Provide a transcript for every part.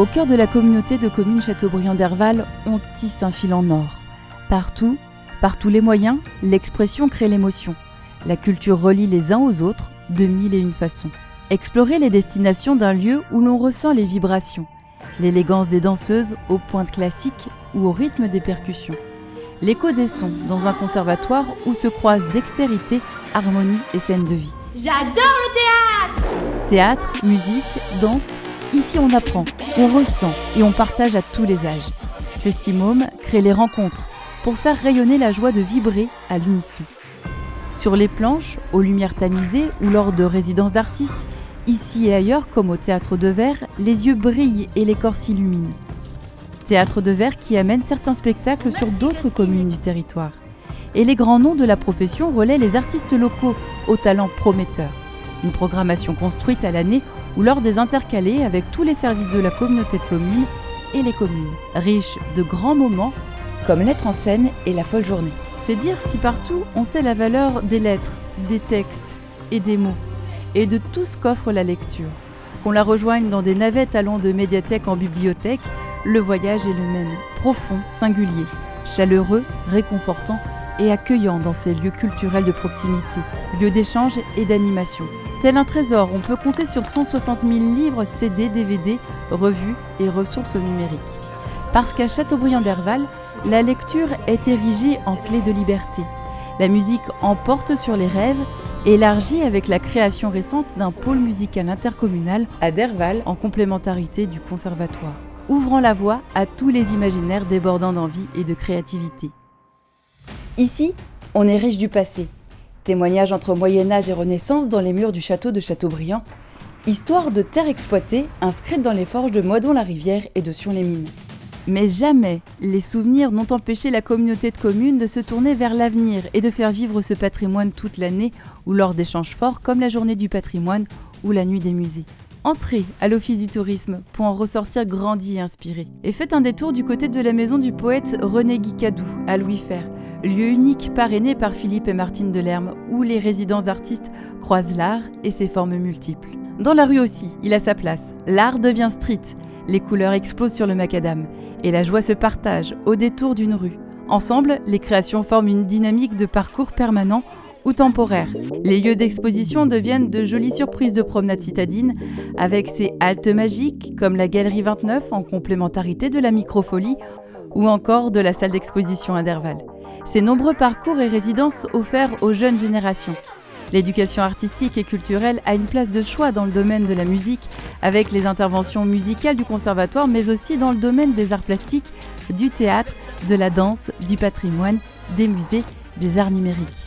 Au cœur de la communauté de communes Châteaubriand d'Herval, on tisse un fil en or. Partout, par tous les moyens, l'expression crée l'émotion. La culture relie les uns aux autres de mille et une façons. Explorer les destinations d'un lieu où l'on ressent les vibrations, l'élégance des danseuses aux pointes classiques ou au rythme des percussions. L'écho des sons dans un conservatoire où se croisent dextérité, harmonie et scène de vie. J'adore le théâtre Théâtre, musique, danse, ici on apprend, on ressent et on partage à tous les âges. Festimome crée les rencontres pour faire rayonner la joie de vibrer à l'unisson. Sur les planches, aux lumières tamisées ou lors de résidences d'artistes, ici et ailleurs comme au théâtre de verre, les yeux brillent et les corps s'illuminent. Théâtre de verre qui amène certains spectacles sur d'autres communes du territoire. Et les grands noms de la profession relaient les artistes locaux aux talents prometteurs. Une programmation construite à l'année ou lors des intercalés avec tous les services de la communauté de communes et les communes, riche de grands moments comme l'être en scène et la folle journée. C'est dire si partout on sait la valeur des lettres, des textes et des mots, et de tout ce qu'offre la lecture. Qu'on la rejoigne dans des navettes allant de médiathèque en bibliothèque, le voyage est le même, profond, singulier, chaleureux, réconfortant et accueillant dans ces lieux culturels de proximité, lieux d'échange et d'animation. Tel un trésor, on peut compter sur 160 000 livres, CD, DVD, revues et ressources numériques. Parce qu'à Châteaubriand d'Herval, la lecture est érigée en clé de liberté. La musique emporte sur les rêves, élargie avec la création récente d'un pôle musical intercommunal à Derval en complémentarité du conservatoire ouvrant la voie à tous les imaginaires débordant d'envie et de créativité. Ici, on est riche du passé. Témoignage entre Moyen Âge et Renaissance dans les murs du château de Châteaubriand. Histoire de terres exploitées inscrites dans les forges de Moidon-la-Rivière et de Sion-les-Mines. Mais jamais les souvenirs n'ont empêché la communauté de communes de se tourner vers l'avenir et de faire vivre ce patrimoine toute l'année ou lors d'échanges forts comme la journée du patrimoine ou la nuit des musées. Entrez à l'Office du tourisme pour en ressortir grandi et inspiré. Et faites un détour du côté de la maison du poète René Guicadou, à Louis Fer, lieu unique parrainé par Philippe et Martine Delerme, où les résidents artistes croisent l'art et ses formes multiples. Dans la rue aussi, il a sa place. L'art devient street, les couleurs explosent sur le macadam, et la joie se partage au détour d'une rue. Ensemble, les créations forment une dynamique de parcours permanent ou temporaire. Les lieux d'exposition deviennent de jolies surprises de promenade citadine, avec ses haltes magiques comme la Galerie 29 en complémentarité de la Microfolie ou encore de la salle d'exposition à Derval. Ces nombreux parcours et résidences offerts aux jeunes générations. L'éducation artistique et culturelle a une place de choix dans le domaine de la musique, avec les interventions musicales du conservatoire, mais aussi dans le domaine des arts plastiques, du théâtre, de la danse, du patrimoine, des musées, des arts numériques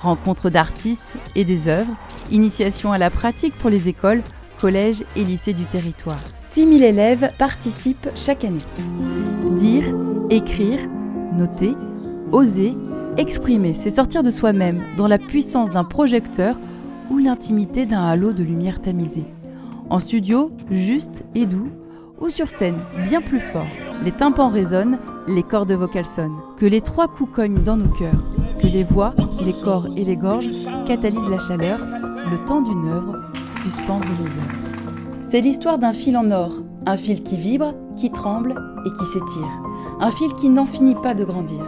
rencontres d'artistes et des œuvres, initiation à la pratique pour les écoles, collèges et lycées du territoire. 6000 élèves participent chaque année. Dire, écrire, noter, oser, exprimer, c'est sortir de soi-même dans la puissance d'un projecteur ou l'intimité d'un halo de lumière tamisée. En studio, juste et doux, ou sur scène, bien plus fort. Les tympans résonnent, les cordes vocales sonnent. Que les trois coups cognent dans nos cœurs que les voix, les corps et les gorges catalysent la chaleur, le temps d'une œuvre, suspendre nos heures. C'est l'histoire d'un fil en or, un fil qui vibre, qui tremble et qui s'étire. Un fil qui n'en finit pas de grandir.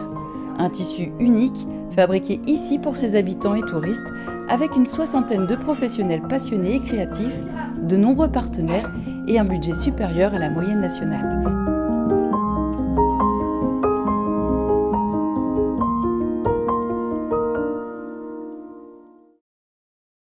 Un tissu unique, fabriqué ici pour ses habitants et touristes, avec une soixantaine de professionnels passionnés et créatifs, de nombreux partenaires et un budget supérieur à la moyenne nationale.